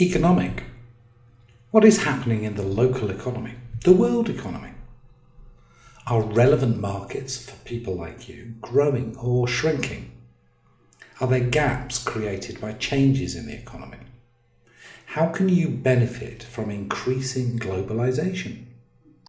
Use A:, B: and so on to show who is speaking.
A: Economic. What is happening in the local economy, the world economy? Are relevant markets for people like you growing or shrinking? Are there gaps created by changes in the economy? How can you benefit from increasing globalization?